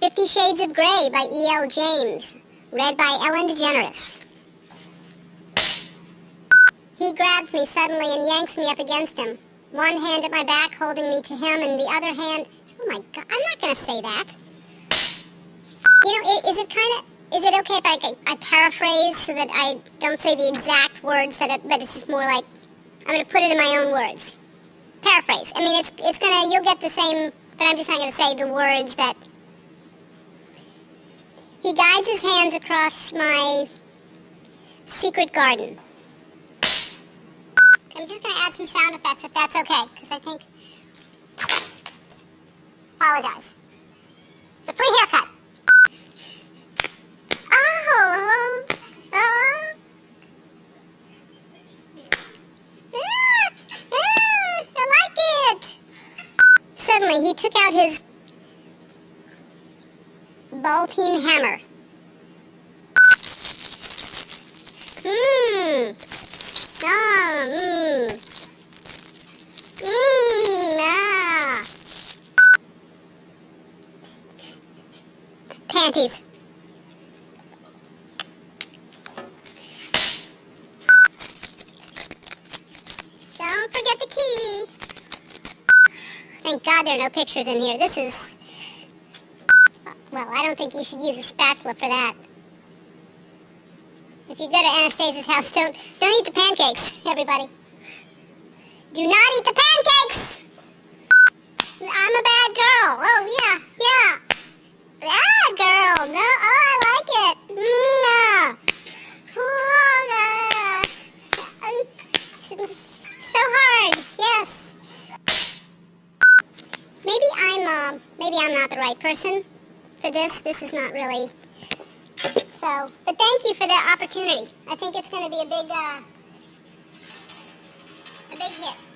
Fifty Shades of Grey by E.L. James, read by Ellen DeGeneres. He grabs me suddenly and yanks me up against him. One hand at my back holding me to him and the other hand... Oh my god, I'm not going to say that. You know, is it kind of... Is it okay if I, I, paraphrase so that I don't say the exact words that it, but it's just more like I'm going to put it in my own words. Paraphrase. I mean, it's it's gonna you'll get the same, but I'm just not going to say the words that. He guides his hands across my secret garden. I'm just going to add some sound effects if that's okay, because I think. Apologize. It's a free haircut. Oh, oh. Ah, ah, I like it. Suddenly, he took out his ball peen hammer. Mmm. Ah, mmm. Mmm, ah. Panties. Don't forget the key. Thank God there are no pictures in here. This is... Well, I don't think you should use a spatula for that. If you go to Anastasia's house, don't, don't eat the pancakes, everybody. Do not eat the pancakes! I'm a bad girl. Oh, yeah, yeah. Bad girl. No, oh, I like it. No. Oh, no. So hard. Yes. Maybe I'm, uh, maybe I'm not the right person for this. This is not really so, but thank you for the opportunity. I think it's going to be a big, uh, a big hit.